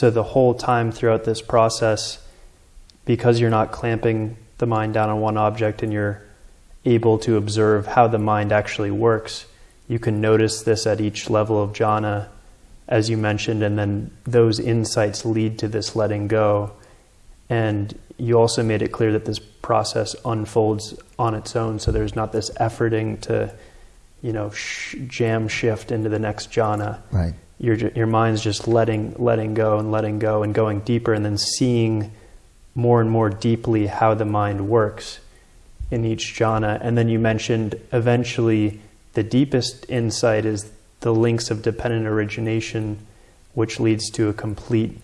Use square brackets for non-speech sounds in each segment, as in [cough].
So the whole time throughout this process, because you're not clamping the mind down on one object and you're able to observe how the mind actually works, you can notice this at each level of jhana, as you mentioned, and then those insights lead to this letting go. And you also made it clear that this process unfolds on its own, so there's not this efforting to, you know, sh- jam shift into the next jhana. Right. Your your mind's just letting letting go and letting go and going deeper, and then seeing more and more deeply how the mind works in each jhana. And then you mentioned eventually the deepest insight is the links of dependent origination, which leads to a complete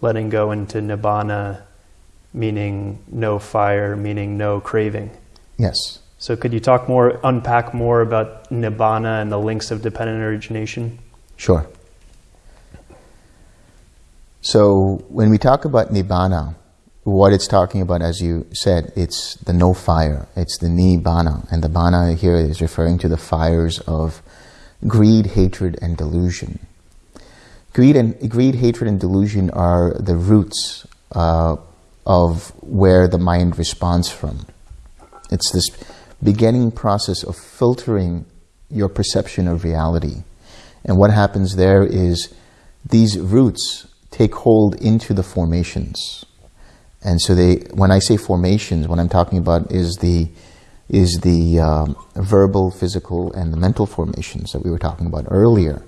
letting go into nibbana, meaning no fire, meaning no craving. Yes. So could you talk more, unpack more about nibbana and the links of dependent origination? Sure. So when we talk about nibbana, what it's talking about, as you said, it's the no fire. It's the nibbana. And the bana here is referring to the fires of greed, hatred, and delusion. Greed, and, greed hatred, and delusion are the roots uh, of where the mind responds from. It's this beginning process of filtering your perception of reality. And what happens there is these roots take hold into the formations. And so they, when I say formations, what I'm talking about is the is the um, verbal, physical, and the mental formations that we were talking about earlier.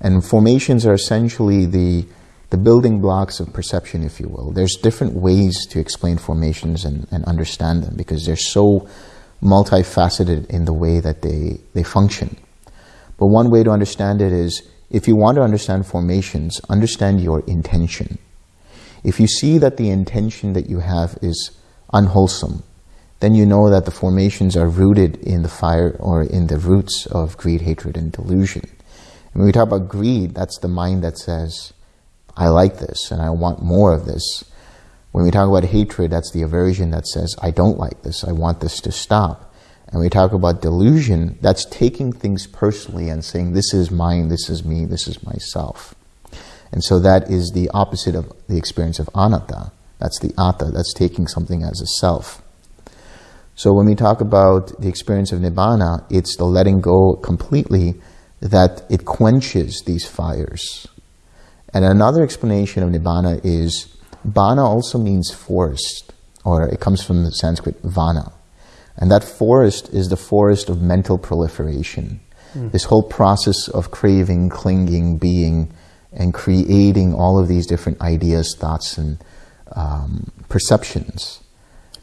And formations are essentially the the building blocks of perception, if you will. There's different ways to explain formations and, and understand them because they're so multifaceted in the way that they, they function. But one way to understand it is if you want to understand formations, understand your intention. If you see that the intention that you have is unwholesome, then you know that the formations are rooted in the fire or in the roots of greed, hatred, and delusion. And when we talk about greed, that's the mind that says, I like this and I want more of this. When we talk about hatred, that's the aversion that says, I don't like this, I want this to stop. And we talk about delusion, that's taking things personally and saying, this is mine, this is me, this is myself. And so that is the opposite of the experience of anatta. That's the atta, that's taking something as a self. So when we talk about the experience of nibbana, it's the letting go completely that it quenches these fires. And another explanation of nibbana is bana also means forest, or it comes from the Sanskrit vana. And that forest is the forest of mental proliferation. Mm. This whole process of craving, clinging, being, and creating all of these different ideas, thoughts, and um, perceptions.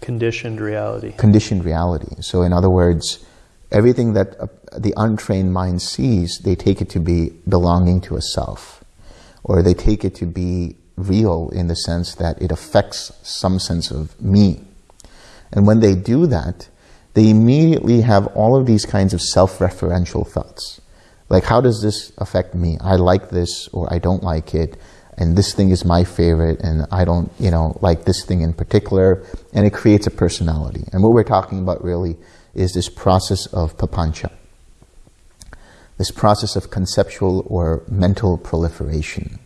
Conditioned reality. Conditioned reality. So, in other words, everything that uh, the untrained mind sees, they take it to be belonging to a self, or they take it to be real in the sense that it affects some sense of me. And when they do that, they immediately have all of these kinds of self-referential thoughts. Like, how does this affect me? I like this or I don't like it, and this thing is my favorite, and I don't, you know, like this thing in particular, and it creates a personality. And what we're talking about really is this process of papancha, this process of conceptual or mental proliferation.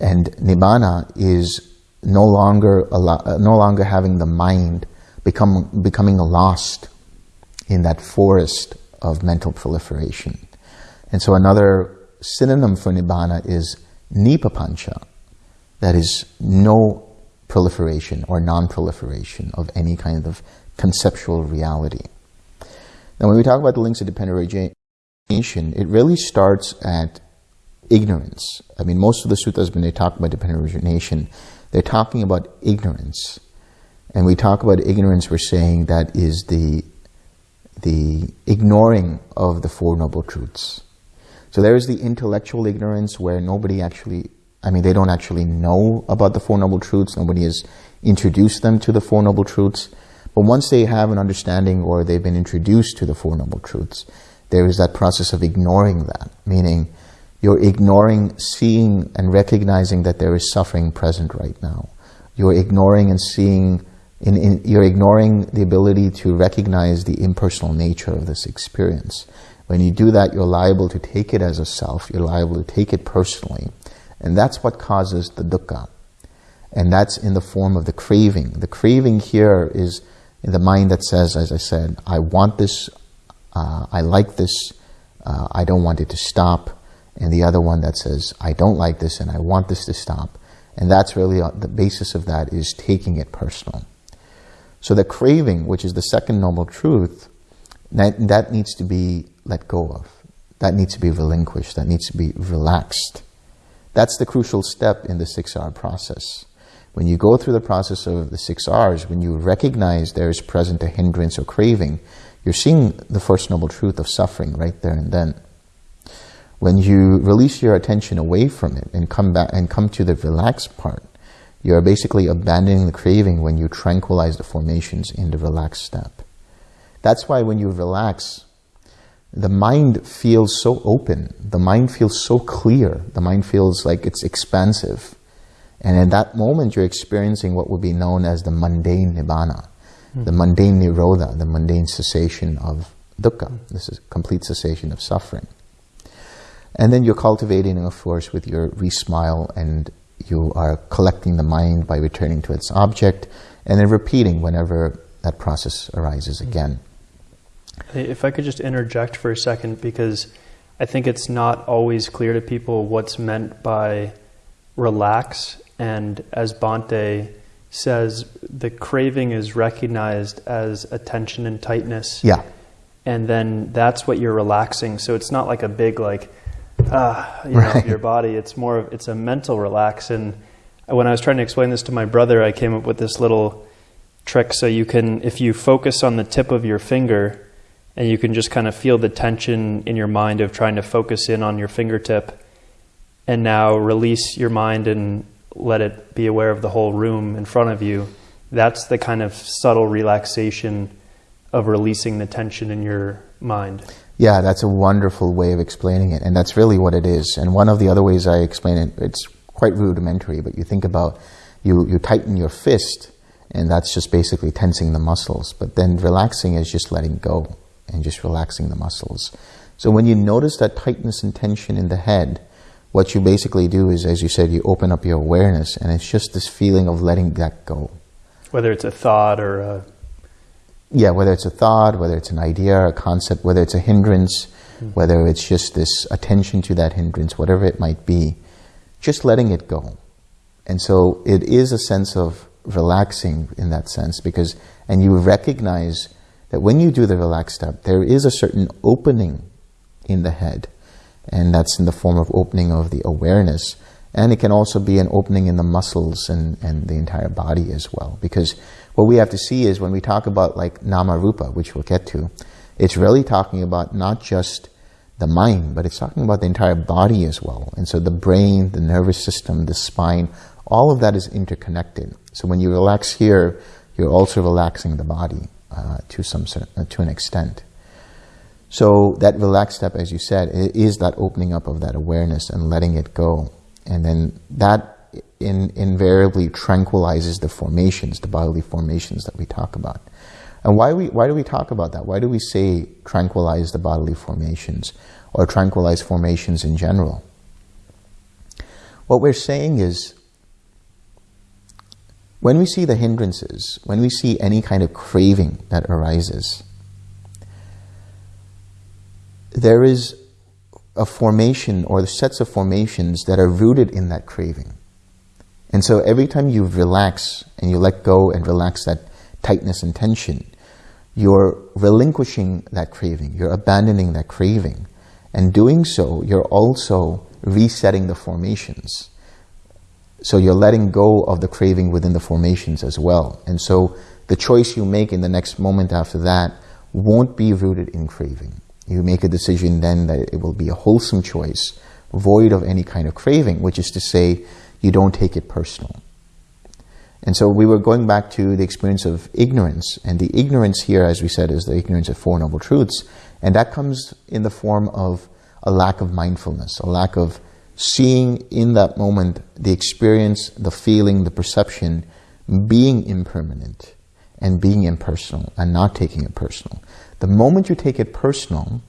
And nibbana is no longer, uh, no longer having the mind become, becoming lost in that forest of mental proliferation. And so another synonym for nibbana is nipapancha, that is no proliferation or non-proliferation of any kind of conceptual reality. Now when we talk about the links of dependent origination, it really starts at ignorance. I mean, most of the suttas, when they talk about dependent origination, they're talking about ignorance. And we talk about ignorance, we're saying that is the, the ignoring of the Four Noble Truths. So there is the intellectual ignorance where nobody actually, I mean, they don't actually know about the Four Noble Truths. Nobody has introduced them to the Four Noble Truths. But once they have an understanding or they've been introduced to the Four Noble Truths, there is that process of ignoring that, meaning you're ignoring seeing and recognizing that there is suffering present right now. You're ignoring and seeing, in, in, you're ignoring the ability to recognize the impersonal nature of this experience. When you do that, you're liable to take it as a self, you're liable to take it personally, And that's what causes the dukkha. And that's in the form of the craving. The craving here is in the mind that says, as I said, I want this, uh, I like this, uh, I don't want it to stop. And the other one that says, I don't like this and I want this to stop. And that's really uh, the basis of that is taking it personal. So the craving, which is the second noble truth, that, that needs to be let go of. That needs to be relinquished. That needs to be relaxed. That's the crucial step in the 6R process. When you go through the process of the six R's, when you recognize there is present a hindrance or craving, you're seeing the first noble truth of suffering right there and then. When you release your attention away from it and come back and come to the relaxed part, you're basically abandoning the craving when you tranquilize the formations in the relaxed step. That's why when you relax, the mind feels so open, the mind feels so clear, the mind feels like it's expansive. And in that moment, you're experiencing what would be known as the mundane nibbana, mm. the mundane nirodha, the mundane cessation of dukkha. This is complete cessation of suffering. And then you're cultivating, of course, with your re-smile and you are collecting the mind by returning to its object and then repeating whenever that process arises hmm. again. If I could just interject for a second, because I think it's not always clear to people what's meant by relax. And as Bhante says, the craving is recognized as attention and tightness. Yeah. And then that's what you're relaxing. So it's not like a big, like, uh, you right. know, your body. It's more of it's a mental relax. And when I was trying to explain this to my brother, I came up with this little trick. So you can, if you focus on the tip of your finger, and you can just kind of feel the tension in your mind of trying to focus in on your fingertip, and now release your mind and let it be aware of the whole room in front of you. That's the kind of subtle relaxation of releasing the tension in your mind. Yeah, that's a wonderful way of explaining it. And that's really what it is. And one of the other ways I explain it, it's quite rudimentary, but you think about you, you tighten your fist, and that's just basically tensing the muscles. But then relaxing is just letting go and just relaxing the muscles. So when you notice that tightness and tension in the head, what you basically do is, as you said, you open up your awareness, and it's just this feeling of letting that go. Whether it's a thought or a yeah, whether it's a thought, whether it's an idea, a concept, whether it's a hindrance, mm-hmm. whether it's just this attention to that hindrance, whatever it might be, just letting it go. And so it is a sense of relaxing in that sense because, and you recognize that when you do the relaxed step, there is a certain opening in the head, and that's in the form of opening of the awareness. And it can also be an opening in the muscles and, and the entire body as well. Because what we have to see is when we talk about like nama rupa, which we'll get to, it's really talking about not just the mind, but it's talking about the entire body as well. And so the brain, the nervous system, the spine, all of that is interconnected. So when you relax here, you're also relaxing the body uh, to some uh, to an extent. So that relaxed step, as you said, is that opening up of that awareness and letting it go, and then that in, invariably tranquilizes the formations, the bodily formations that we talk about. And why, we, why do we talk about that? Why do we say tranquilize the bodily formations or tranquilize formations in general? What we're saying is when we see the hindrances, when we see any kind of craving that arises, there is a formation or the sets of formations that are rooted in that craving. And so every time you relax and you let go and relax that tightness and tension, you're relinquishing that craving, you're abandoning that craving. And doing so, you're also resetting the formations. So you're letting go of the craving within the formations as well. And so the choice you make in the next moment after that won't be rooted in craving. You make a decision then that it will be a wholesome choice, void of any kind of craving, which is to say, you don't take it personal. And so we were going back to the experience of ignorance, and the ignorance here, as we said, is the ignorance of Four Noble Truths, and that comes in the form of a lack of mindfulness, a lack of seeing in that moment the experience, the feeling, the perception being impermanent and being impersonal and not taking it personal. The moment you take it personal,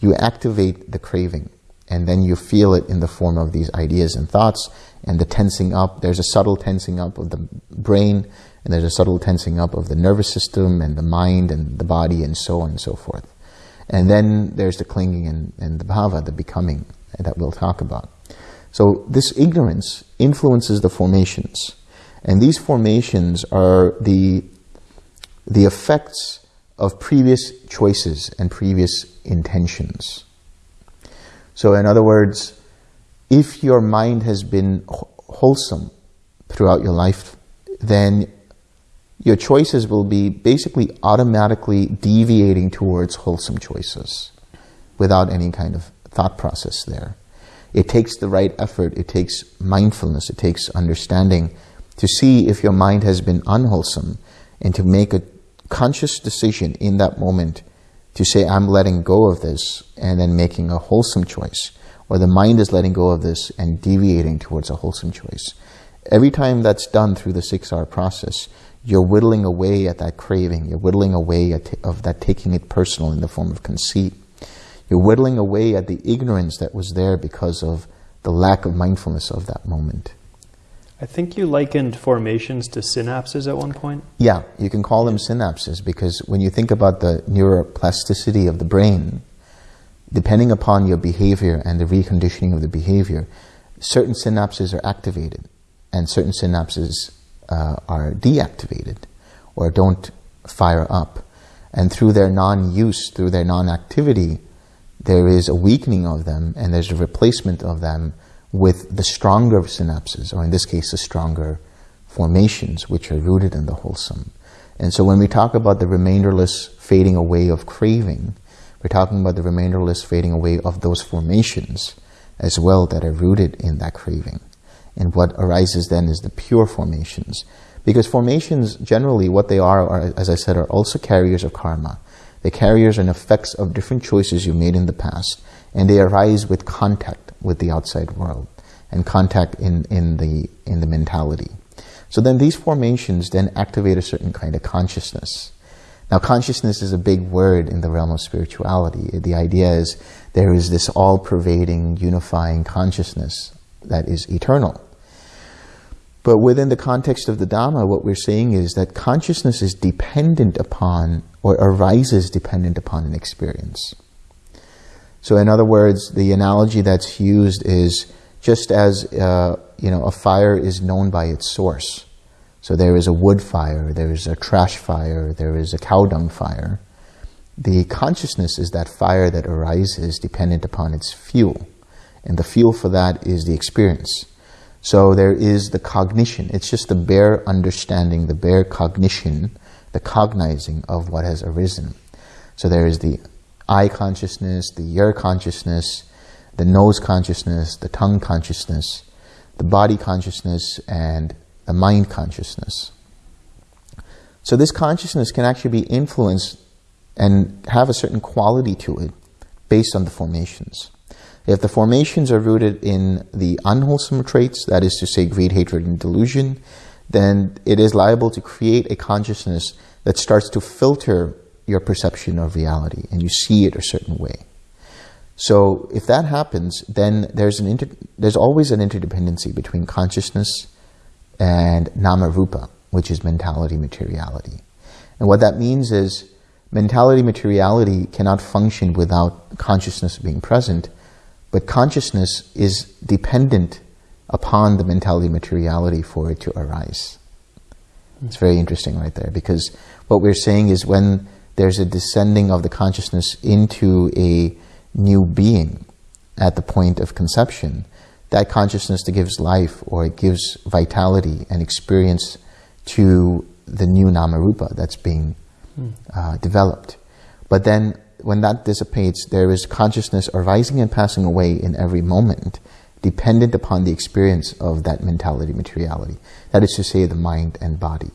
you activate the craving And then you feel it in the form of these ideas and thoughts and the tensing up. There's a subtle tensing up of the brain and there's a subtle tensing up of the nervous system and the mind and the body and so on and so forth. And then there's the clinging and, and the bhava, the becoming that we'll talk about. So this ignorance influences the formations. And these formations are the, the effects of previous choices and previous intentions. So in other words, if your mind has been wholesome throughout your life, then your choices will be basically automatically deviating towards wholesome choices without any kind of thought process there. It takes the right effort, it takes mindfulness, it takes understanding to see if your mind has been unwholesome and to make a conscious decision in that moment to say, I'm letting go of this and then making a wholesome choice. Or the mind is letting go of this and deviating towards a wholesome choice. Every time that's done through the six R process, you're whittling away at that craving. You're whittling away at of that taking it personal in the form of conceit. You're whittling away at the ignorance that was there because of the lack of mindfulness of that moment. I think you likened formations to synapses at one point. Yeah, you can call them synapses because when you think about the neuroplasticity of the brain, depending upon your behavior and the reconditioning of the behavior, certain synapses are activated and certain synapses uh, are deactivated or don't fire up. And through their non use, through their non activity, there is a weakening of them and there's a replacement of them with the stronger synapses, or in this case, the stronger formations, which are rooted in the wholesome. And so when we talk about the remainderless fading away of craving, we're talking about the remainderless fading away of those formations as well that are rooted in that craving. And what arises then is the pure formations. Because formations, generally, what they are, are, as I said, are also carriers of karma. The carriers and effects of different choices you made in the past, and they arise with contact with the outside world and contact in, in, the, in the mentality. So then these formations then activate a certain kind of consciousness. Now, consciousness is a big word in the realm of spirituality. The idea is there is this all pervading, unifying consciousness that is eternal. But within the context of the Dhamma, what we're saying is that consciousness is dependent upon or arises dependent upon an experience. So, in other words, the analogy that's used is just as uh, you know, a fire is known by its source. So there is a wood fire, there is a trash fire, there is a cow dung fire. The consciousness is that fire that arises dependent upon its fuel, and the fuel for that is the experience. So there is the cognition. It's just the bare understanding, the bare cognition the cognizing of what has arisen. So there is the eye consciousness, the ear consciousness, the nose consciousness, the tongue consciousness, the body consciousness, and the mind consciousness. So this consciousness can actually be influenced and have a certain quality to it based on the formations. If the formations are rooted in the unwholesome traits, that is to say, greed, hatred, and delusion, then it is liable to create a consciousness that starts to filter your perception of reality and you see it a certain way. So if that happens, then there's an inter- there's always an interdependency between consciousness and nama rupa, which is mentality materiality. And what that means is mentality materiality cannot function without consciousness being present, but consciousness is dependent upon the mentality materiality for it to arise. It's very interesting right there because what we're saying is when there's a descending of the consciousness into a new being at the point of conception, that consciousness that gives life or it gives vitality and experience to the new namarupa that's being hmm. uh, developed. But then when that dissipates, there is consciousness arising and passing away in every moment dependent upon the experience of that mentality materiality. That is to say, the mind and body.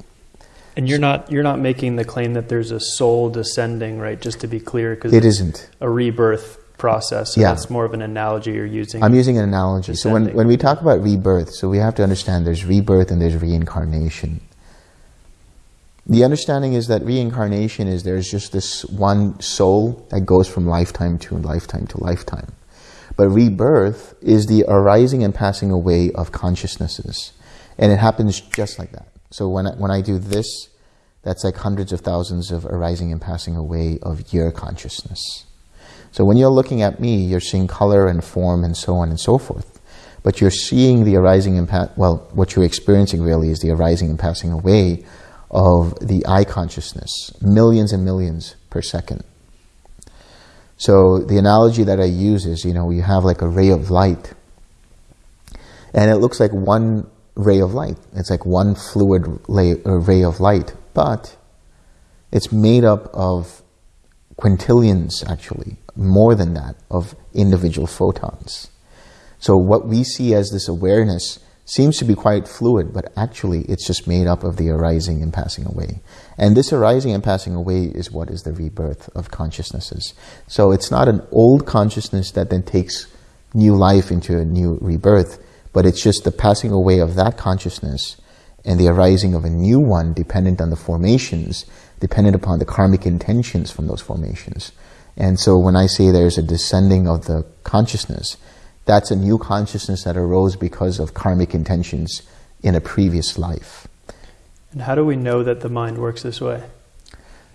And you're not you're not making the claim that there's a soul descending, right? Just to be clear, because it isn't a rebirth process. So yeah. that's more of an analogy you're using. I'm using an analogy. Descending. So when when we talk about rebirth, so we have to understand there's rebirth and there's reincarnation. The understanding is that reincarnation is there's just this one soul that goes from lifetime to lifetime to lifetime. But rebirth is the arising and passing away of consciousnesses. And it happens just like that. So when I, when I do this, that's like hundreds of thousands of arising and passing away of your consciousness. So when you're looking at me, you're seeing color and form and so on and so forth. But you're seeing the arising and, pa- well, what you're experiencing really is the arising and passing away of the eye consciousness, millions and millions per second. So the analogy that I use is, you know, you have like a ray of light, and it looks like one ray of light. It's like one fluid uh, ray of light, but it's made up of quintillions, actually, more than that, of individual photons. So what we see as this awareness seems to be quite fluid, but actually it's just made up of the arising and passing away. And this arising and passing away is what is the rebirth of consciousnesses. So it's not an old consciousness that then takes new life into a new rebirth, but it's just the passing away of that consciousness and the arising of a new one dependent on the formations, dependent upon the karmic intentions from those formations. And so when I say there's a descending of the consciousness, that's a new consciousness that arose because of karmic intentions in a previous life. And how do we know that the mind works this way?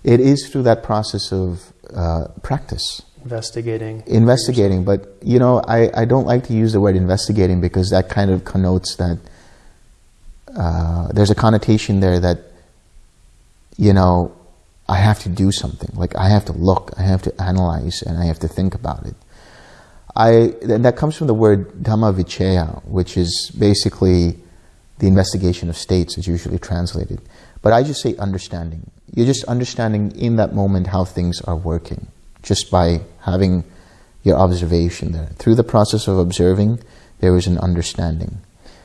It is through that process of uh, practice. Investigating. Investigating. But, you know, I, I don't like to use the word investigating because that kind of connotes that uh, there's a connotation there that, you know, I have to do something. Like I have to look, I have to analyze, and I have to think about it. I, and that comes from the word Dhamma Vichaya, which is basically the investigation of states, is usually translated. But I just say understanding. You're just understanding in that moment how things are working, just by having your observation there. Through the process of observing, there is an understanding.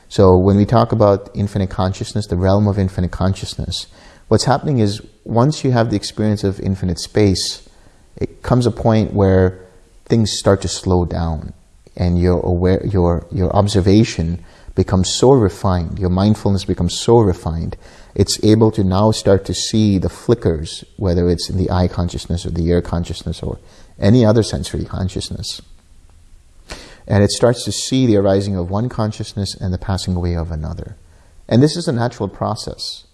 So when we talk about infinite consciousness, the realm of infinite consciousness, what's happening is once you have the experience of infinite space, it comes a point where things start to slow down and your aware, your, your observation becomes so refined, your mindfulness becomes so refined, it's able to now start to see the flickers, whether it's in the eye consciousness or the ear consciousness or any other sensory consciousness. And it starts to see the arising of one consciousness and the passing away of another. And this is a natural process.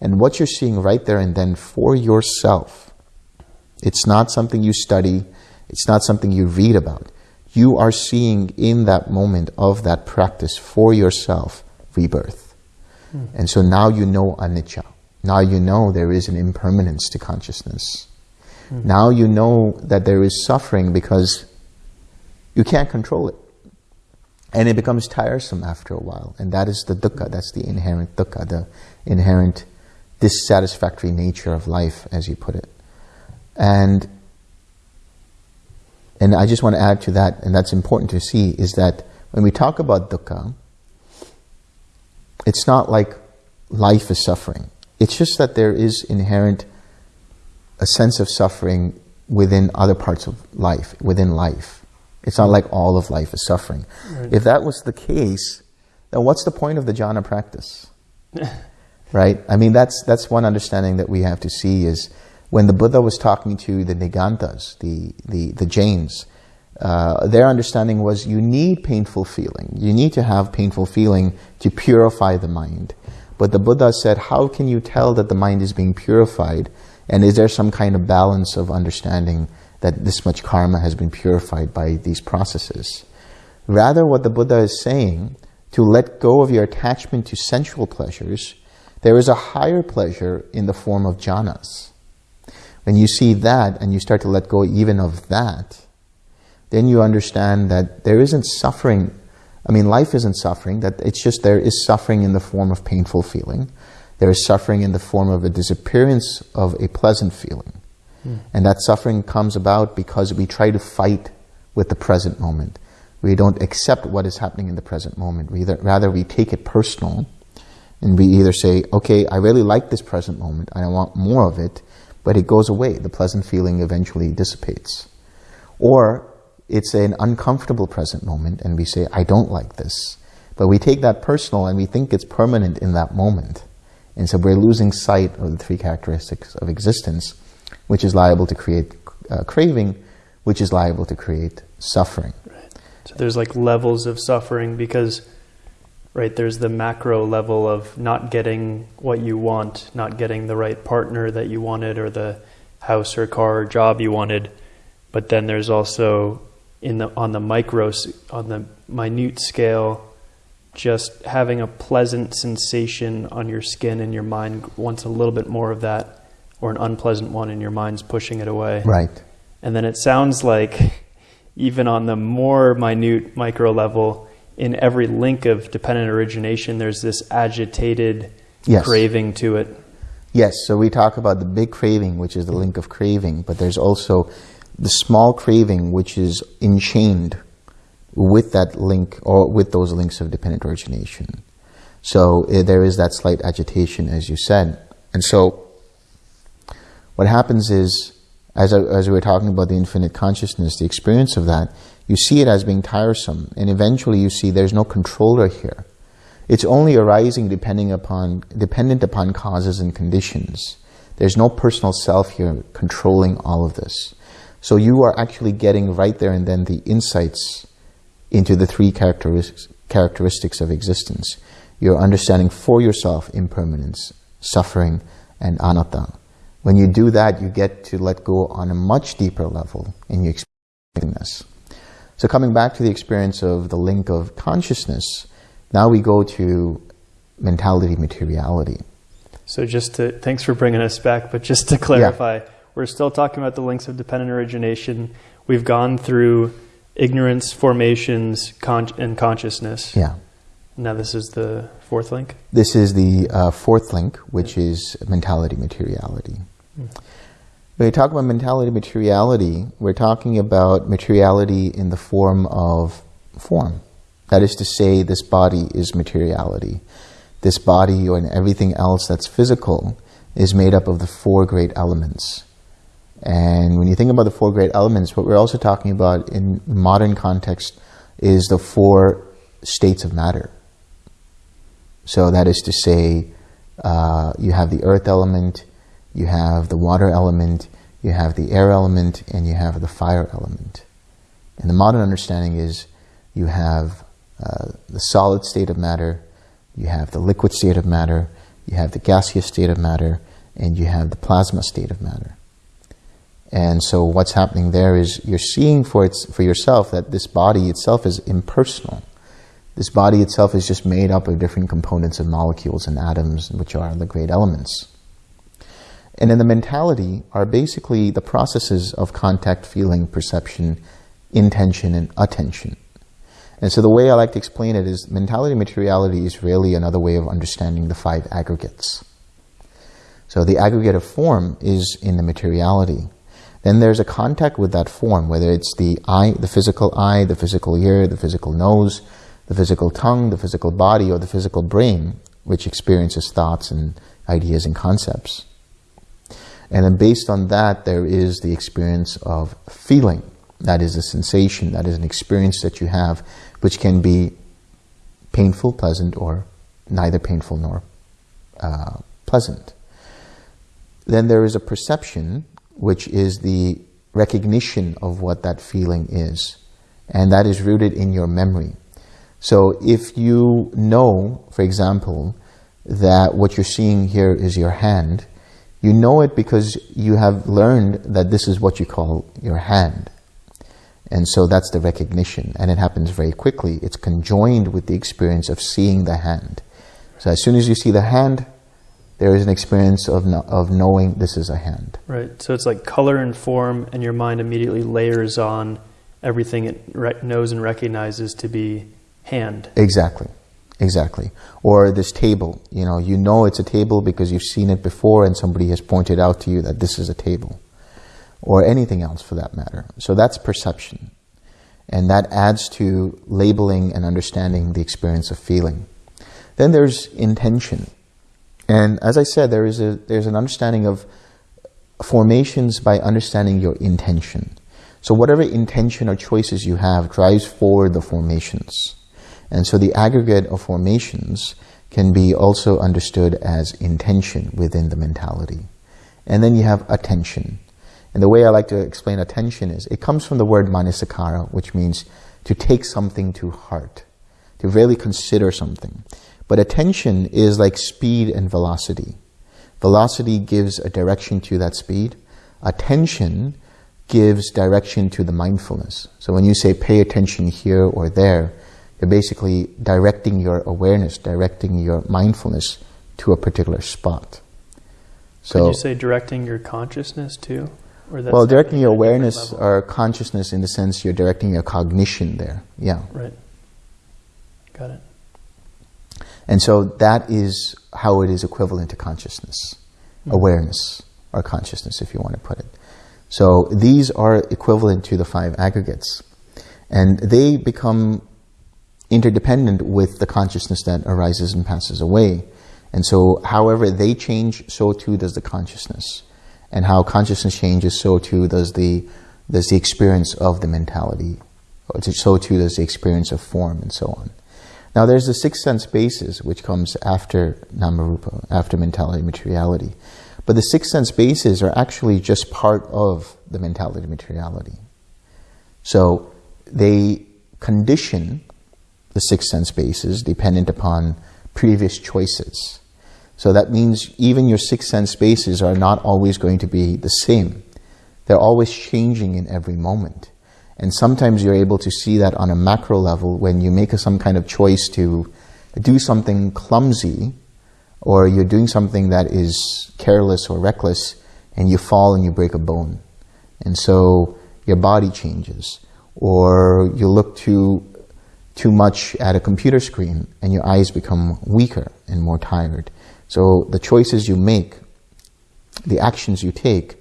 And what you're seeing right there and then for yourself, it's not something you study, it's not something you read about. You are seeing in that moment of that practice for yourself rebirth. Mm. And so now you know anicca. Now you know there is an impermanence to consciousness. Mm. Now you know that there is suffering because you can't control it. And it becomes tiresome after a while. And that is the dukkha, that's the inherent dukkha, the inherent dissatisfactory nature of life, as you put it. And and I just want to add to that, and that's important to see, is that when we talk about dukkha, it's not like life is suffering. It's just that there is inherent a sense of suffering within other parts of life, within life. It's not like all of life is suffering. Right. If that was the case, then what's the point of the jhana practice? [laughs] right? I mean, that's, that's one understanding that we have to see is when the Buddha was talking to the Niganthas, the, the, the Jains, uh, their understanding was you need painful feeling. You need to have painful feeling to purify the mind. But the Buddha said, how can you tell that the mind is being purified? And is there some kind of balance of understanding that this much karma has been purified by these processes? Rather, what the Buddha is saying, to let go of your attachment to sensual pleasures, there is a higher pleasure in the form of jhanas. When you see that and you start to let go even of that, then you understand that there isn't suffering. I mean, life isn't suffering, that it's just there is suffering in the form of painful feeling. There is suffering in the form of a disappearance of a pleasant feeling. Mm. And that suffering comes about because we try to fight with the present moment. We don't accept what is happening in the present moment. We either, rather, we take it personal and we either say, okay, I really like this present moment, I want more of it, but it goes away. The pleasant feeling eventually dissipates. Or it's an uncomfortable present moment and we say, I don't like this. But we take that personal and we think it's permanent in that moment. And so we're losing sight of the three characteristics of existence, which is liable to create uh, craving, which is liable to create suffering. Right. So there's like levels of suffering because, right, there's the macro level of not getting what you want, not getting the right partner that you wanted or the house or car or job you wanted. But then there's also in the on the micro on the minute scale just having a pleasant sensation on your skin and your mind wants a little bit more of that or an unpleasant one and your mind's pushing it away. Right. And then it sounds like even on the more minute micro level, in every link of dependent origination, there's this agitated yes. craving to it. Yes, so we talk about the big craving, which is the link of craving, but there's also the small craving, which is enchained with that link or with those links of dependent origination. So uh, there is that slight agitation, as you said. And so what happens is as, I, as we were talking about the infinite consciousness, the experience of that, you see it as being tiresome. And eventually you see there's no controller here. It's only arising depending upon, dependent upon causes and conditions. There's no personal self here controlling all of this. So you are actually getting right there and then the insights into the three characteristics, characteristics of existence. You're understanding for yourself impermanence, suffering, and anatta. When you do that, you get to let go on a much deeper level in your experience. So coming back to the experience of the link of consciousness, now we go to mentality materiality. So just to, thanks for bringing us back, but just to clarify, yeah. We're still talking about the links of dependent origination. We've gone through ignorance, formations, con and consciousness. Yeah. Now this is the fourth link? This is the uh, fourth link, which is mentality materiality. When we talk about mentality materiality, we're talking about materiality in the form of form. That is to say, this body is materiality. This body and everything else that's physical is made up of the four great elements. And when you think about the four great elements, what we're also talking about in modern context is the four states of matter. So that is to say, uh, you have the earth element, you have the water element, you have the air element, and you have the fire element. And the modern understanding is you have uh, the solid state of matter, you have the liquid state of matter, you have the gaseous state of matter, and you have the plasma state of matter. And so what's happening there is you're seeing for, its, for yourself that this body itself is impersonal. This body itself is just made up of different components of molecules and atoms, which are the great elements. And in the mentality are basically the processes of contact, feeling, perception, intention, and attention. And so the way I like to explain it is mentality materiality is really another way of understanding the five aggregates. So the aggregate of form is in the materiality. Then there's a contact with that form, whether it's the eye, the physical eye, the physical ear, the physical nose, the physical tongue, the physical body, or the physical brain, which experiences thoughts and ideas and concepts. And then based on that, there is the experience of feeling. That is a sensation, that is an experience that you have, which can be painful, pleasant, or neither painful nor uh, pleasant. Then there is a perception, which is the recognition of what that feeling is. And that is rooted in your memory. So if you know, for example, that what you're seeing here is your hand, you know it because you have learned that this is what you call your hand. And so that's the recognition, and it happens very quickly. It's conjoined with the experience of seeing the hand. So as soon as you see the hand, there is an experience of, no, of knowing this is a hand. Right. So it's like color and form, and your mind immediately layers on everything it knows and recognizes to be hand. Exactly. Exactly. Or this table, you know, you know it's a table because you've seen it before and somebody has pointed out to you that this is a table. Or anything else for that matter. So that's perception. And that adds to labeling and understanding the experience of feeling. Then there's intention. And as I said, there is a, there's an understanding of formations by understanding your intention. So whatever intention or choices you have drives forward the formations. And so the aggregate of formations can be also understood as intention within the mentality. And then you have attention. And the way I like to explain attention is, it comes from the word manasikara, which means to take something to heart, to really consider something. But attention is like speed and velocity. Velocity gives a direction to that speed. Attention gives direction to the mindfulness. So when you say pay attention here or there, you're basically directing your awareness, directing your mindfulness to a particular spot. So Could you say directing your consciousness too? well, directing your awareness or consciousness in the sense you're directing your cognition there. Yeah. Right. Got it. And so that is how it is equivalent to consciousness, mm-hmm. awareness, or consciousness, if you want to put it. So these are equivalent to the five aggregates. And they become interdependent with the consciousness that arises and passes away. And so, however they change, so too does the consciousness. And how consciousness changes, so too does the, does the experience of the mentality. So too does the experience of form and so on. Now there's the sixth sense basis, which comes after Namarupa, after mentality materiality. But the sixth sense bases are actually just part of the mentality materiality. So they condition the sixth sense bases dependent upon previous choices. So that means even your sixth sense bases are not always going to be the same. They're always changing in every moment. And sometimes you're able to see that on a macro level when you make a, some kind of choice to do something clumsy or you're doing something that is careless or reckless and you fall and you break a bone. And so your body changes. Or you look too, too much at a computer screen and your eyes become weaker and more tired. So the choices you make, the actions you take,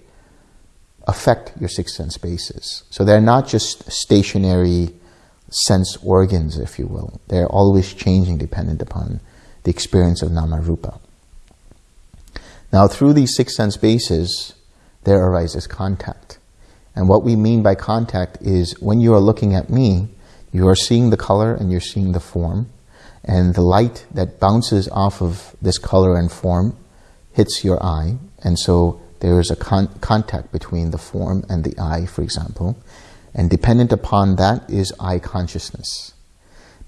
affect your six sense bases. So they're not just stationary sense organs, if you will. They're always changing dependent upon the experience of nama rupa. Now, through these six sense bases, there arises contact. And what we mean by contact is when you are looking at me, you are seeing the color and you're seeing the form, and the light that bounces off of this color and form hits your eye, and so there is a con contact between the form and the eye, for example, and dependent upon that is eye consciousness.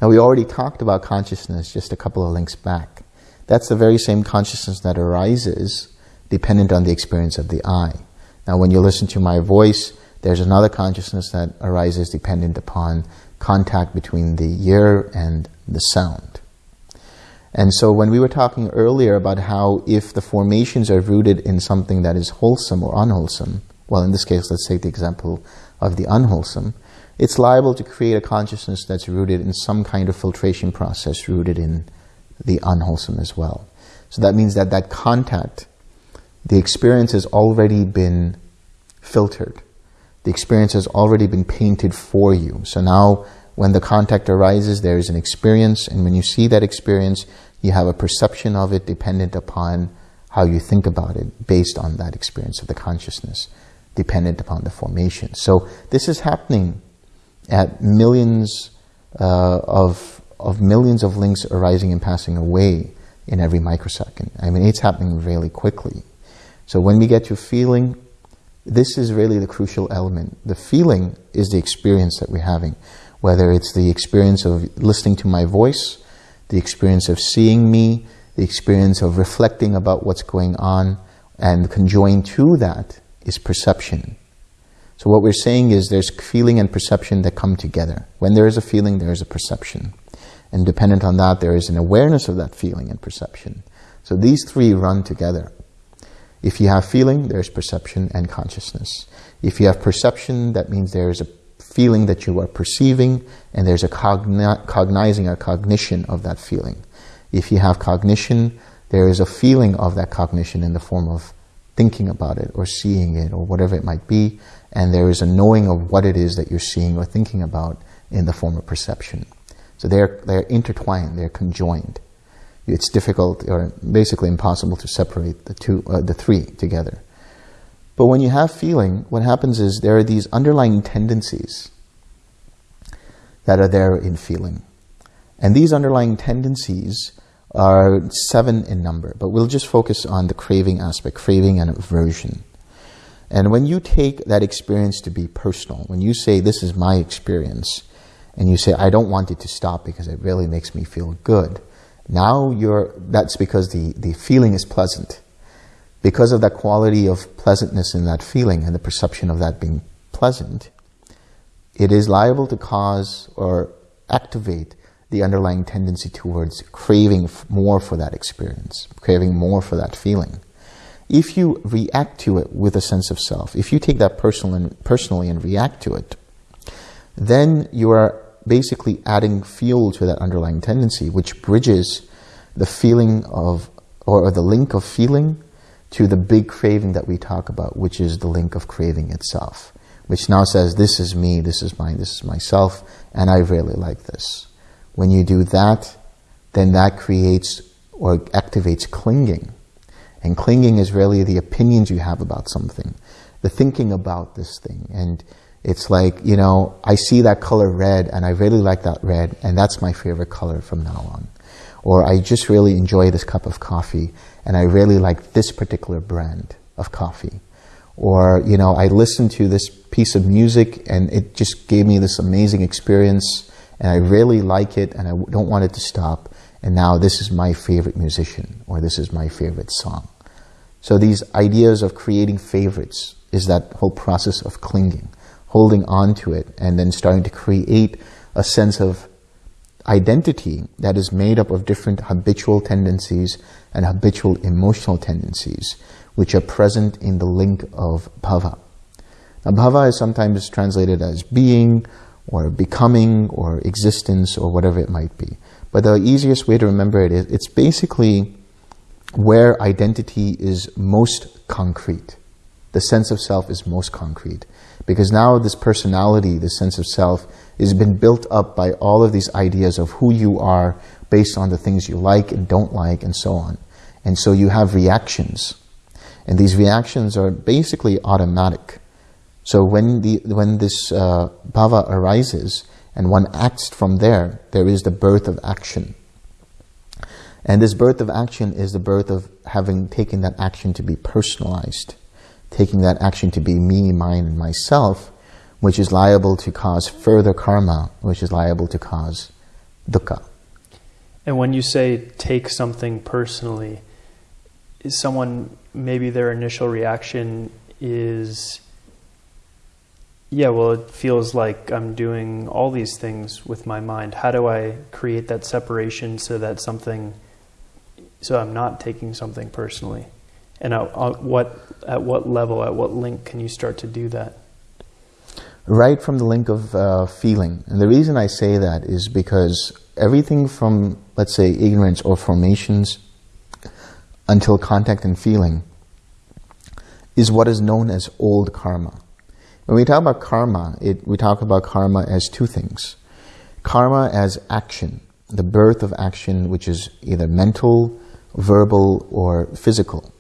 Now, we already talked about consciousness just a couple of links back. That's the very same consciousness that arises dependent on the experience of the eye. Now, when you listen to my voice, there's another consciousness that arises dependent upon contact between the ear and the sound. And so when we were talking earlier about how if the formations are rooted in something that is wholesome or unwholesome, well, in this case, let's take the example of the unwholesome, it's liable to create a consciousness that's rooted in some kind of filtration process rooted in the unwholesome as well. So that means that that contact, the experience has already been filtered. The experience has already been painted for you. So now when the contact arises, there is an experience, and when you see that experience, you have a perception of it dependent upon how you think about it based on that experience of the consciousness, dependent upon the formation. So this is happening at millions uh, of, of millions of links arising and passing away in every microsecond. I mean, it's happening really quickly. So when we get to feeling, this is really the crucial element. The feeling is the experience that we're having, whether it's the experience of listening to my voice, the experience of seeing me, the experience of reflecting about what's going on, and conjoined to that is perception. So what we're saying is there's feeling and perception that come together. When there is a feeling, there is a perception. And dependent on that, there is an awareness of that feeling and perception. So these three run together. If you have feeling, there's perception and consciousness. If you have perception, that means there is a feeling that you are perceiving, and there's a cogni cognizing a cognition of that feeling. If you have cognition, there is a feeling of that cognition in the form of thinking about it or seeing it or whatever it might be, and there is a knowing of what it is that you're seeing or thinking about in the form of perception. So they're, they're intertwined, they're conjoined. It's difficult or basically impossible to separate the two, uh, the three together. But when you have feeling, what happens is there are these underlying tendencies that are there in feeling. And these underlying tendencies are seven in number, but we'll just focus on the craving aspect, craving and aversion. And when you take that experience to be personal, when you say, this is my experience, and you say, I don't want it to stop because it really makes me feel good. Now you're, that's because the, the feeling is pleasant. Because of that quality of pleasantness in that feeling and the perception of that being pleasant, it is liable to cause or activate the underlying tendency towards craving more for that experience, craving more for that feeling. If you react to it with a sense of self, if you take that personal and, personally and react to it, then you are basically adding fuel to that underlying tendency, which bridges the feeling of, or the link of feeling to the big craving that we talk about, which is the link of craving itself, which now says, this is me, this is mine, this is myself, and I really like this. When you do that, then that creates or activates clinging. And clinging is really the opinions you have about something, the thinking about this thing. And it's like, you know, I see that color red and I really like that red and that's my favorite color from now on. Or I just really enjoy this cup of coffee and I really like this particular brand of coffee. Or, you know, I listened to this piece of music and it just gave me this amazing experience and I really like it and I don't want it to stop. And now this is my favorite musician or this is my favorite song. So these ideas of creating favorites is that whole process of clinging, holding on to it and then starting to create a sense of identity that is made up of different habitual tendencies and habitual emotional tendencies, which are present in the link of bhava. Now, bhava is sometimes translated as being, or becoming, or existence, or whatever it might be. But the easiest way to remember it is, it's basically where identity is most concrete. The sense of self is most concrete. Because now this personality, this sense of self, has been built up by all of these ideas of who you are based on the things you like and don't like and so on. And so you have reactions. And these reactions are basically automatic. So when, the, when this uh, bhava arises and one acts from there, there is the birth of action. And this birth of action is the birth of having taken that action to be personalized, taking that action to be me, mine, and myself, which is liable to cause further karma, which is liable to cause dukkha. And when you say take something personally, is someone, maybe their initial reaction is, yeah, well, it feels like I'm doing all these things with my mind. How do I create that separation so that something, so I'm not taking something personally? And at, at what, at what level, at what link can you start to do that? right from the link of uh, feeling. And the reason I say that is because everything from, let's say, ignorance or formations until contact and feeling is what is known as old karma. When we talk about karma, it, we talk about karma as two things. Karma as action, the birth of action, which is either mental, verbal, or physical.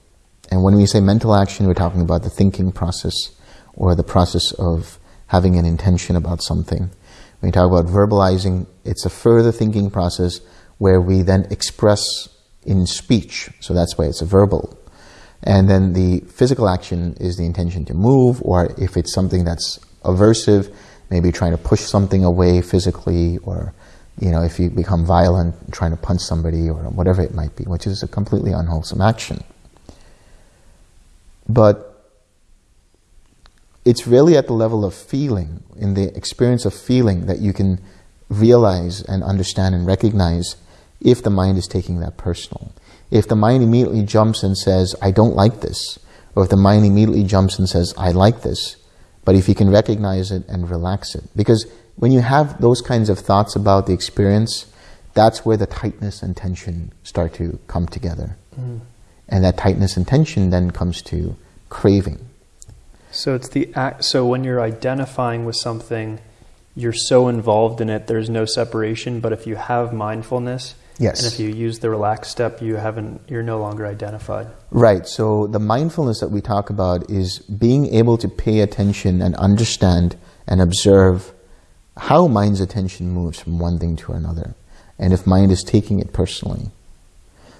And when we say mental action, we're talking about the thinking process or the process of having an intention about something. When we talk about verbalizing, it's a further thinking process where we then express in speech. So that's why it's a verbal. And then the physical action is the intention to move, or if it's something that's aversive, maybe trying to push something away physically, or you know, if you become violent, trying to punch somebody, or whatever it might be, which is a completely unwholesome action. But it's really at the level of feeling, in the experience of feeling, that you can realize and understand and recognize if the mind is taking that personal. If the mind immediately jumps and says, I don't like this, or if the mind immediately jumps and says, I like this, but if you can recognize it and relax it. Because when you have those kinds of thoughts about the experience, that's where the tightness and tension start to come together. Mm. And that tightness and tension then comes to craving. So it's the act. So when you're identifying with something, you're so involved in it. There's no separation. But if you have mindfulness, yes, and if you use the relaxed step, you haven't. You're no longer identified. Right. So the mindfulness that we talk about is being able to pay attention and understand and observe how mind's attention moves from one thing to another, and if mind is taking it personally.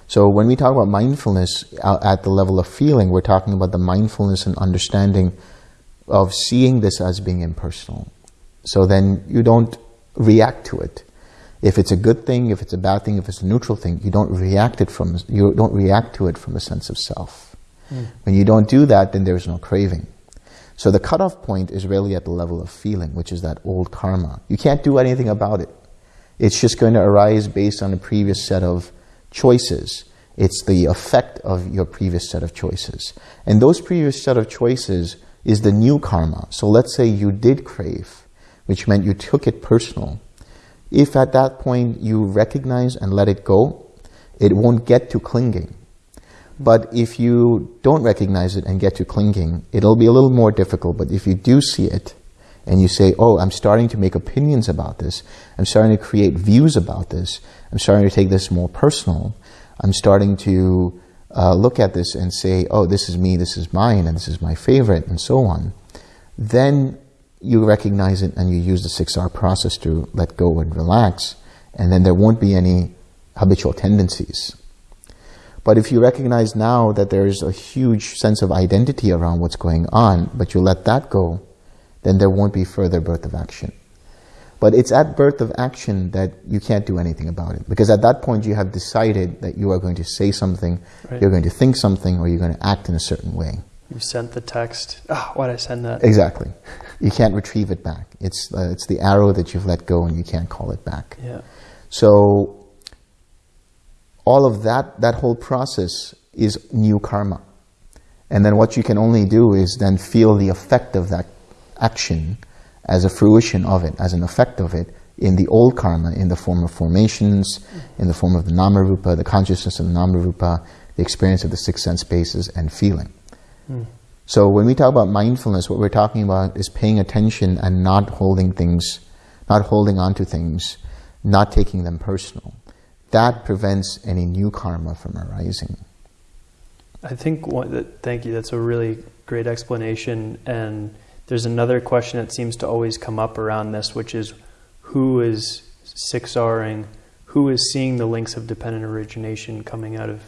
So when we talk about mindfulness at the level of feeling, we're talking about the mindfulness and understanding of seeing this as being impersonal. So then you don't react to it. If it's a good thing, if it's a bad thing, if it's a neutral thing, you don't react it from you don't react to it from a sense of self. Mm. When you don't do that, then there's no craving. So the cutoff point is really at the level of feeling, which is that old karma. You can't do anything about it. It's just going to arise based on a previous set of choices. It's the effect of your previous set of choices. And those previous set of choices is the new karma. So let's say you did crave, which meant you took it personal. If at that point you recognize and let it go, it won't get to clinging. But if you don't recognize it and get to clinging, it'll be a little more difficult. But if you do see it and you say, oh, I'm starting to make opinions about this, I'm starting to create views about this, I'm starting to take this more personal, I'm starting to uh, look at this and say, oh, this is me, this is mine, and this is my favorite, and so on, then you recognize it and you use the 6R process to let go and relax, and then there won't be any habitual tendencies. But if you recognize now that there's a huge sense of identity around what's going on, but you let that go, then there won't be further birth of action. But it's at birth of action that you can't do anything about it. Because at that point you have decided that you are going to say something, right. you're going to think something, or you're going to act in a certain way. You sent the text. Oh, why did I send that? Exactly. You can't retrieve it back. It's, uh, it's the arrow that you've let go and you can't call it back. Yeah. So all of that, that whole process is new karma. And then what you can only do is then feel the effect of that action as a fruition of it, as an effect of it, in the old karma, in the form of formations, in the form of the namarupa, the consciousness of the namarupa, the experience of the six sense bases, and feeling. Mm. So when we talk about mindfulness, what we're talking about is paying attention and not holding things, not holding on to things, not taking them personal that prevents any new karma from arising. I think, one, thank you, that's a really great explanation. And there's another question that seems to always come up around this, which is who is 6Ring, who is seeing the links of dependent origination coming out of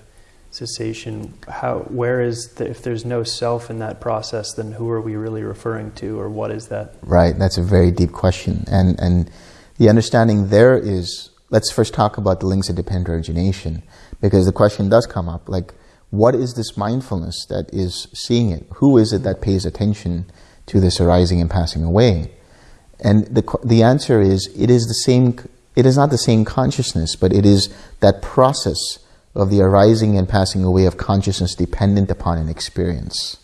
cessation? How, where is, the, if there's no self in that process, then who are we really referring to, or what is that? Right, that's a very deep question. And, and the understanding there is let's first talk about the links of dependent origination, because the question does come up, like, what is this mindfulness that is seeing it? Who is it that pays attention to this arising and passing away? And the, the answer is, it is the same, it is not the same consciousness, but it is that process of the arising and passing away of consciousness dependent upon an experience.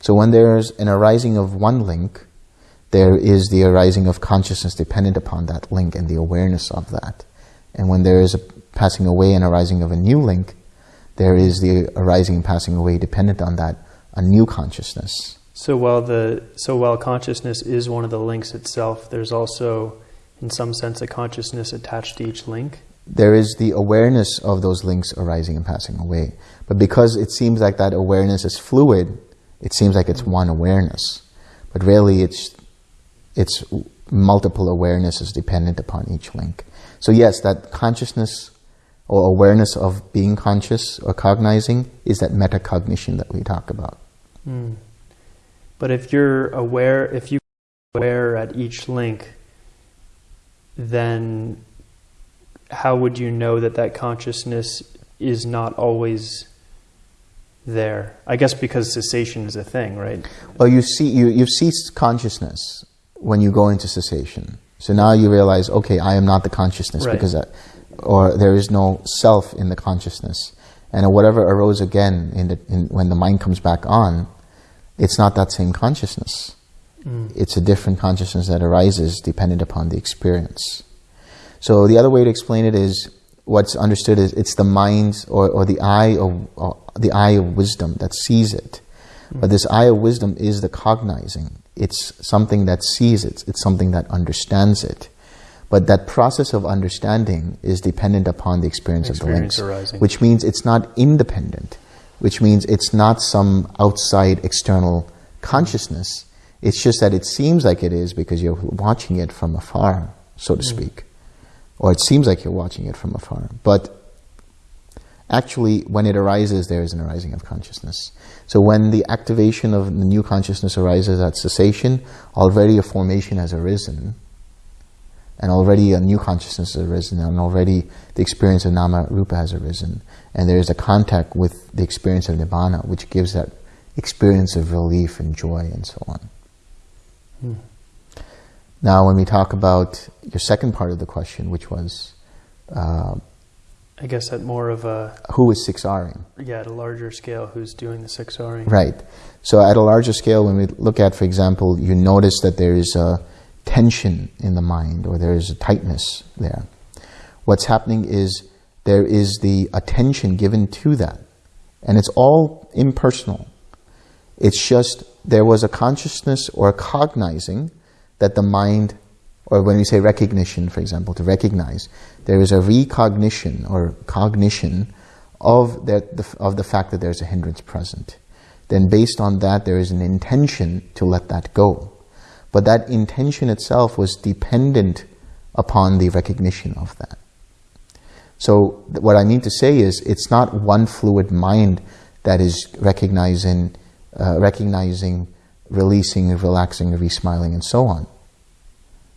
So when there's an arising of one link, there is the arising of consciousness dependent upon that link and the awareness of that. And when there is a passing away and arising of a new link, there is the arising and passing away dependent on that, a new consciousness. So while the so while consciousness is one of the links itself, there's also, in some sense, a consciousness attached to each link. There is the awareness of those links arising and passing away. But because it seems like that awareness is fluid, it seems like it's one awareness. But really, it's its multiple awarenesses dependent upon each link. So yes, that consciousness or awareness of being conscious or cognizing is that metacognition that we talk about. Mm. But if you're aware, if you aware at each link, then how would you know that that consciousness is not always there? I guess because cessation is a thing, right? Well, you see, you, you've ceased consciousness when you go into cessation. So now you realize, okay, I am not the consciousness right. because, I, or there is no self in the consciousness. And whatever arose again in the, in, when the mind comes back on, it's not that same consciousness. Mm. It's a different consciousness that arises dependent upon the experience. So the other way to explain it is, what's understood is it's the mind or, or the eye of the eye of wisdom that sees it. Mm. But this eye of wisdom is the cognizing. It's something that sees it. It's something that understands it. But that process of understanding is dependent upon the experience, experience of the links, arising. which means it's not independent, which means it's not some outside external consciousness. It's just that it seems like it is because you're watching it from afar, so to mm. speak. Or it seems like you're watching it from afar. But actually, when it arises, there is an arising of consciousness. So when the activation of the new consciousness arises at cessation, already a formation has arisen. And already a new consciousness has arisen, and already the experience of nama rupa has arisen, and there is a contact with the experience of nibbana, which gives that experience of relief and joy and so on. Hmm. Now, when we talk about your second part of the question, which was, uh, I guess at more of a who is six Ring? Yeah, at a larger scale, who's doing the six Ring? Right. So, at a larger scale, when we look at, for example, you notice that there is a tension in the mind or there is a tightness there. What's happening is there is the attention given to that, and it's all impersonal. It's just there was a consciousness or a cognizing that the mind, or when we say recognition, for example, to recognize, there is a recognition or cognition of the, of the fact that there's a hindrance present. Then based on that, there is an intention to let that go. But that intention itself was dependent upon the recognition of that. So what I mean to say is, it's not one fluid mind that is recognizing, uh, recognizing releasing, relaxing, re-smiling, and so on.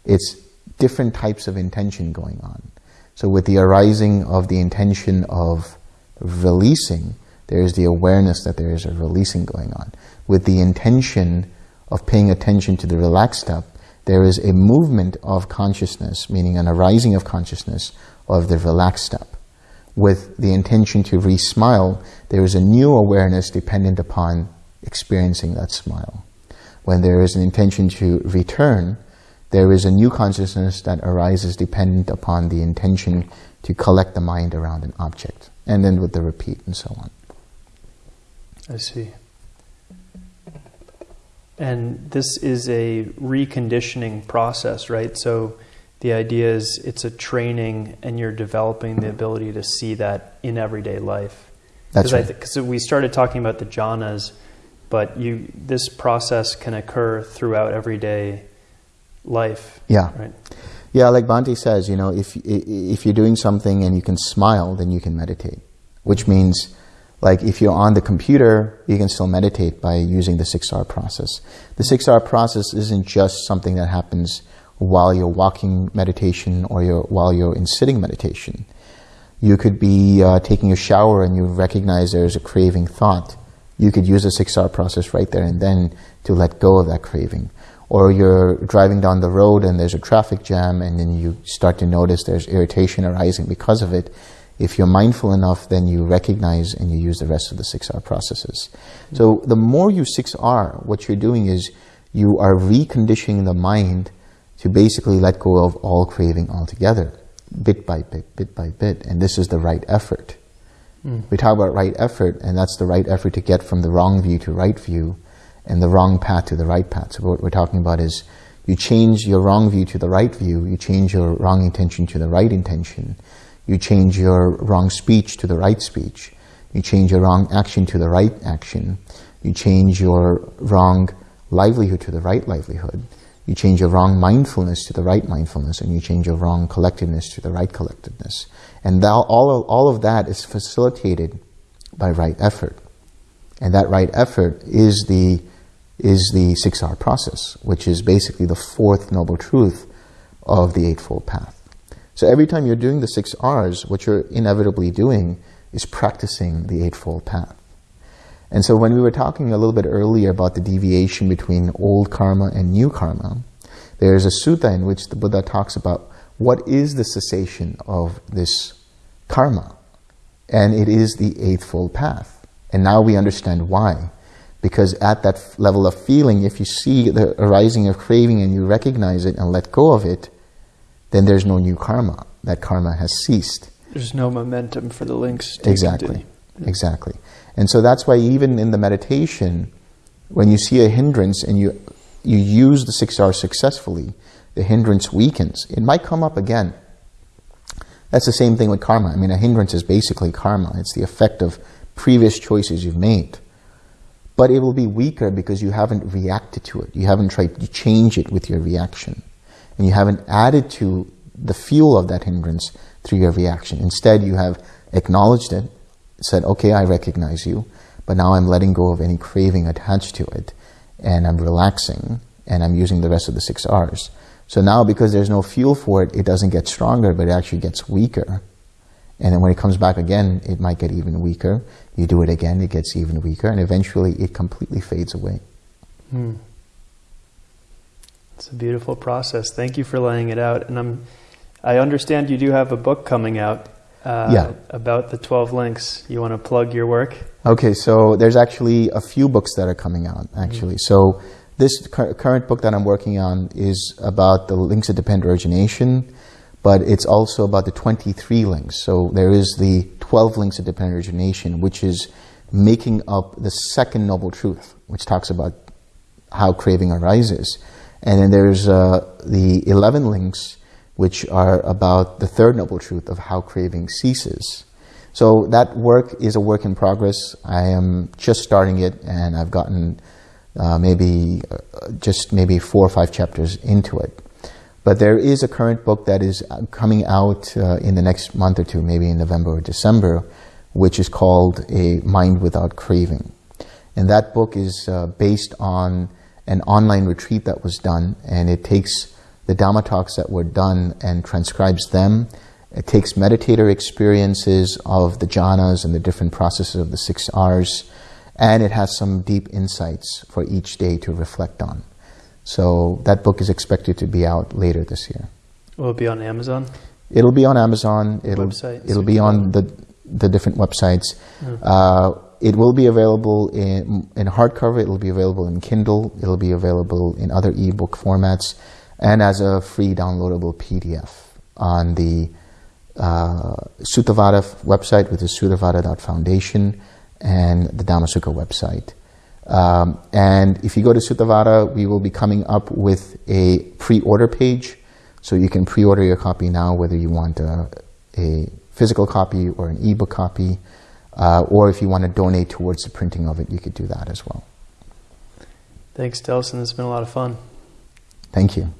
It's different types of intention going on. So with the arising of the intention of releasing, there is the awareness that there is a releasing going on. With the intention of paying attention to the relaxed step, there is a movement of consciousness, meaning an arising of consciousness of the relaxed step. With the intention to re-smile, there is a new awareness dependent upon experiencing that smile when there is an intention to return, there is a new consciousness that arises dependent upon the intention to collect the mind around an object, and then with the repeat and so on. I see. And this is a reconditioning process, right? So the idea is it's a training and you're developing the ability to see that in everyday life. That's right. Because we started talking about the jhanas but you this process can occur throughout everyday life. Yeah. Right. Yeah, like Bhante says, you know, if if you're doing something and you can smile, then you can meditate. Which means, like, if you're on the computer, you can still meditate by using the six R process. The six R process isn't just something that happens while you're walking meditation or you're, while you're in sitting meditation. You could be uh, taking a shower and you recognize there's a craving thought you could use the 6R process right there and then to let go of that craving. Or you're driving down the road and there's a traffic jam and then you start to notice there's irritation arising because of it. If you're mindful enough, then you recognize and you use the rest of the 6R processes. So the more you 6R, what you're doing is you are reconditioning the mind to basically let go of all craving altogether, bit by bit, bit by bit. And this is the right effort. Mm. We talk about right effort, and that's the right effort to get from the wrong view to right view, and the wrong path to the right path. So what we're talking about is you change your wrong view to the right view, you change your wrong intention to the right intention, you change your wrong speech to the right speech, you change your wrong action to the right action, you change your wrong livelihood to the right livelihood, you change your wrong mindfulness to the right mindfulness, and you change your wrong collectedness to the right collectedness. And all, of, all of that is facilitated by right effort. And that right effort is the, is the 6R process, which is basically the fourth noble truth of the Eightfold Path. So every time you're doing the six R's, what you're inevitably doing is practicing the Eightfold Path. And so when we were talking a little bit earlier about the deviation between old karma and new karma, there's a sutta in which the Buddha talks about what is the cessation of this karma? And it is the Eightfold Path. And now we understand why. Because at that level of feeling, if you see the arising of craving and you recognize it and let go of it, then there's no new karma. That karma has ceased. There's no momentum for the links. Exactly. Exactly. And so that's why even in the meditation, when you see a hindrance and you you use the six R successfully, the hindrance weakens. It might come up again. That's the same thing with karma. I mean, a hindrance is basically karma. It's the effect of previous choices you've made. But it will be weaker because you haven't reacted to it. You haven't tried to change it with your reaction. And you haven't added to the fuel of that hindrance through your reaction. Instead, you have acknowledged it, said, okay, I recognize you, but now I'm letting go of any craving attached to it, and I'm relaxing, and I'm using the rest of the six R's. So now, because there's no fuel for it, it doesn't get stronger, but it actually gets weaker. And then when it comes back again, it might get even weaker. You do it again, it gets even weaker, and eventually it completely fades away. Hmm. It's a beautiful process. Thank you for laying it out. And I'm, I understand you do have a book coming out uh, Yeah. about the 12 links. You want to plug your work? Okay, so there's actually a few books that are coming out, actually. So this cur- current book that I'm working on is about the links of dependent origination, but it's also about the 23 links. So there is the 12 links of dependent origination, which is making up the second noble truth, which talks about how craving arises. And then there's uh, the 11 links, which are about the third noble truth of how craving ceases. So that work is a work in progress. I am just starting it, and I've gotten uh, maybe uh, just maybe four or five chapters into it. But there is a current book that is uh, coming out uh, in the next month or two, maybe in November or December, which is called A Mind Without Craving. And that book is uh, based on an online retreat that was done, and it takes the Dhamma talks that were done and transcribes them. It takes meditator experiences of the jhanas and the different processes of the six R's, and it has some deep insights for each day to reflect on. So that book is expected to be out later this year. Will it be on Amazon? It'll be on Amazon. It'll Website, it'll be on the the different websites. Mm. Uh, it will be available in in hardcover. It'll be available in Kindle. It'll be available in other ebook formats, and as a free downloadable PDF on the uh, Suttavada website, which is suttavada.foundation, and the Dhammasukha website. Um, and if you go to Suttavada, we will be coming up with a pre-order page, so you can pre-order your copy now, whether you want a, a physical copy or an ebook copy, uh, or if you want to donate towards the printing of it, you could do that as well. Thanks, Delson. It's been a lot of fun. Thank you.